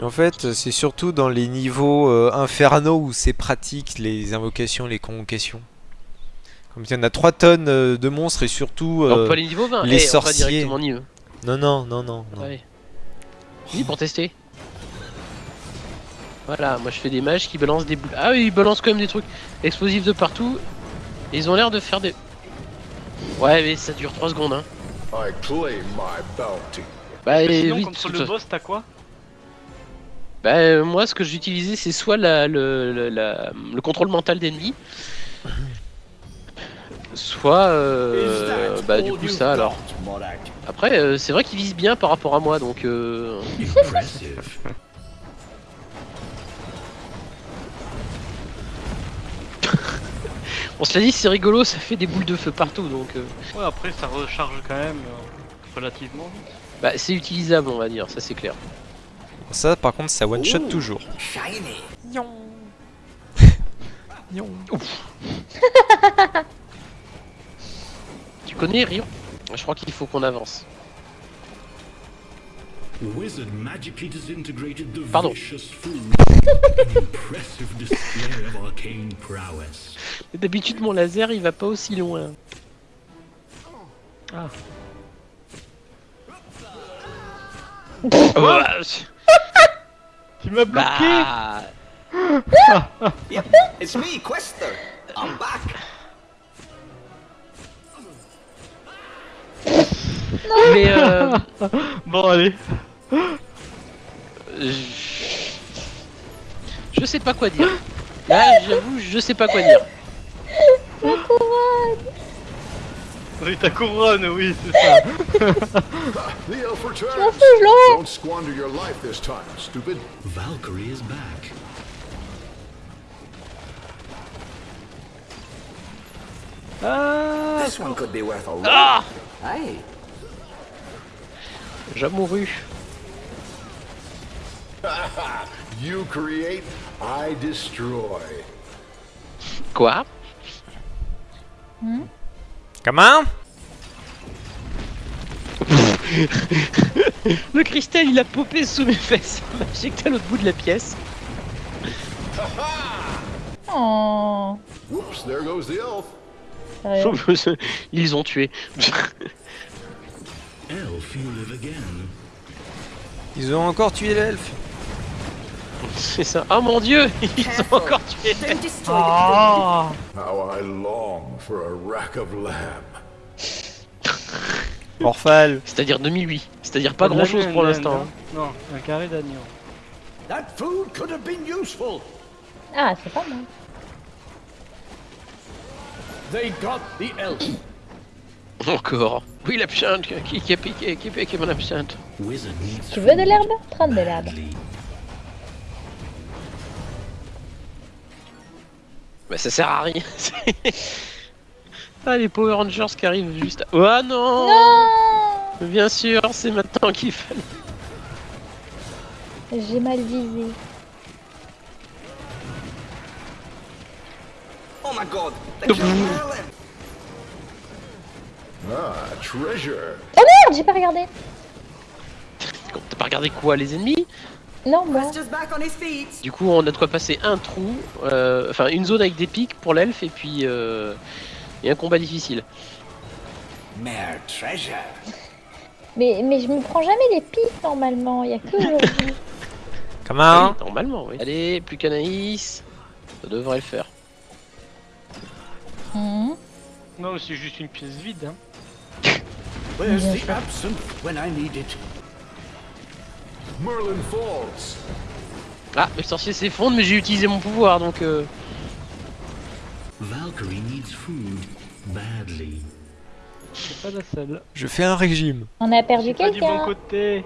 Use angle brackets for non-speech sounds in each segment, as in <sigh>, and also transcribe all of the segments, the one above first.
Et en fait, c'est surtout dans les niveaux euh, infernaux où c'est pratique les invocations, les convocations. Comme il y en a 3 tonnes euh, de monstres et surtout on euh, peut aller niveau 20. les Eh, on va sorciers. directement niveau. Non, non, non, non. non. Oui, pour tester. Voilà, moi je fais des mages qui balancent des boules. Ah oui, ils balancent quand même des trucs explosifs de partout. Et ils ont l'air de faire des. Ouais, mais ça dure 3 secondes, hein. I claim my bounty. Bah, et sinon, oui, contre le boss, t'as quoi? Bah, euh, moi ce que j'utilisais c'est soit la, le, la- le contrôle mental d'ennemis, soit euh, bah du coup ça alors. Après euh, c'est vrai qu'il vise bien par rapport à moi donc euh, <laughs> on se l'a dit c'est rigolo ça fait des boules de feu partout donc euh, Ouais, après, ça recharge quand même relativement vite. bah, c'est utilisable on va dire ça c'est clair. Ça, par contre, ça one shot toujours. <laughs> <laughs> Tu connais Rion? Je crois qu'il faut qu'on avance. Wizard magically disintegrated the Pardon. vicious food. An impressive display of arcane prowess. D'habitude mon laser il va pas aussi loin. Ah. Bah, Tu m'as bloqué bah, It's me, Quester. I'm back. mais euh, <laughs> Bon, allez. je... je sais pas quoi dire. Là j'avoue je sais pas quoi dire. Oui, ta couronne, oui, c'est ça. The elf returns. Don't squander your life this time, stupid. Valkyrie is back. Ah This one could be worth a lot. Ah Hey, J'ai mouru. <laughs> You create, I destroy. Quoi? Comment? <laughs> Le cristal il a popé sous mes fesses. Il m'a injecté à l'autre bout de la pièce. Oh. Whoops, there goes the elf. Ils ont tué. Elf, you live again. Ils ont encore tué l'elfe. <laughs> C'est ça. Oh mon dieu <laughs> Ils ont encore tué. Ah How I long for a rack of lamb. <laughs> Orphal. C'est-à-dire 2008. C'est-à-dire pas de grand chose l'agneau, pour l'instant. hein. Non, un carré d'agneau. that food could have been useful. Ah, c'est pas mal. They got the elf. <coughs> Encore. Oui l'absinthe qui, qui a piqué, qui a piqué mon absinthe. Tu veux de l'herbe? Prends de l'herbe. Badly. Bah ça sert à rien. <laughs> ah les Power Rangers qui arrivent juste à... Oh non Non Bien sûr, c'est maintenant qu'il fallait. J'ai mal visé. Oh my god. Ah, treasure. Oh merde, j'ai pas regardé. T'as pas regardé quoi les ennemis? Non, moi. Quester's back on his feet. Du coup on a de quoi passer un trou, euh, enfin une zone avec des pics pour l'elfe et puis euh, et un combat difficile. Mais, mais je me prends jamais les pics normalement. Il y a que <laughs> aujourd'hui. Comment Oui, normalement oui. Allez, plus qu'Anaïs. Ça devrait le faire. Mhm. Non, c'est juste une pièce vide. Hein. Where's the absinthe when I need it? Merlin Falls. Ah, le sorcier s'effondre mais j'ai utilisé mon pouvoir donc euh... Valkyrie needs food badly. C'est pas la seule. Je fais un régime. On a perdu Pas du bon quelqu'un. côté.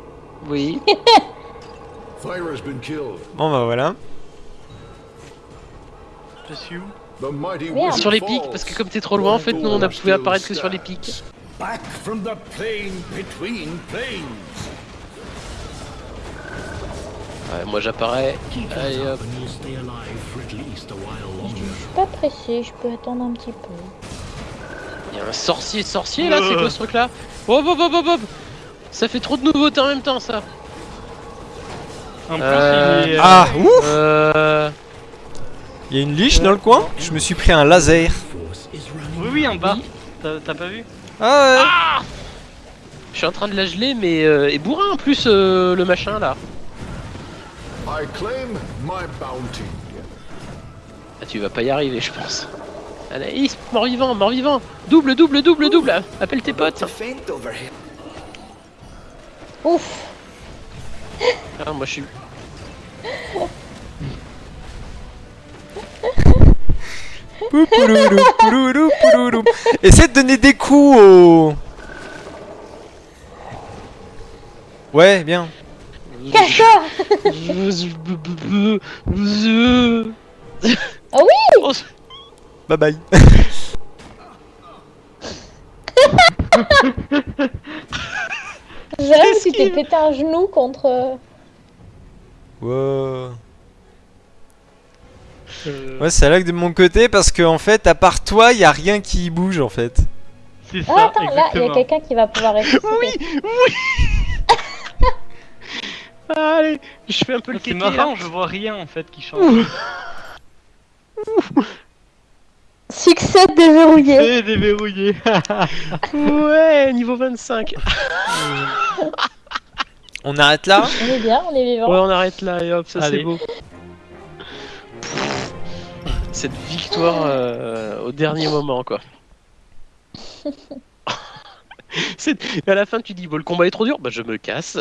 Oui. <laughs> Fire has been killed. Bon bah voilà. Je suis où The mighty Merde. sur les pics parce que comme t'es trop loin en fait nous on a pu apparaître que sur les pics. Back from the plane between planes. Ouais, moi j'apparais. Allez hop. Je suis pas pressée, je peux attendre un petit peu. Il y a un sorcier sorcier là, c'est quoi ce truc là Oh hop hop hop hop Ça fait trop de nouveautés en même temps ça En plus, Euh, il est. Ah, ouf Euh... Il y a une liche dans le coin Je me suis pris un laser. Oui, oui, en bas. T'as pas vu Ah ouais. Je suis en train de la geler, mais... Euh, et bourrin en plus, euh, le machin, là. I claim my bounty. Ah, tu vas pas y arriver, je pense. Anaïs, mort-vivant, mort-vivant Double, double, double, double Appelle tes potes. Ouf. Ah, moi je suis... <laughs> Essaie de donner des coups au. Ouais, bien. Ah oui Oh, Bye bye. J'avoue que tu t'es pété un genou contre... Wow. euh, Ouais, ça lag de mon côté parce que en fait, à part toi, y a rien qui bouge en fait. C'est Ah ça, attends, là, il y a exactement. quelqu'un qui va pouvoir <laughs> Allez, je fais un peu le Ah, C'est kéké, là. marrant, je vois rien en fait qui change. Succès déverrouillé. C'est déverrouillé. <laughs> Ouais, niveau 25 <laughs> On arrête là On est bien, on est vivant. Ouais, on arrête là et hop, ça c'est beau. Cette victoire euh, au dernier moment, quoi. <laughs> À la fin, tu dis, bon, le combat est trop dur, bah je me casse.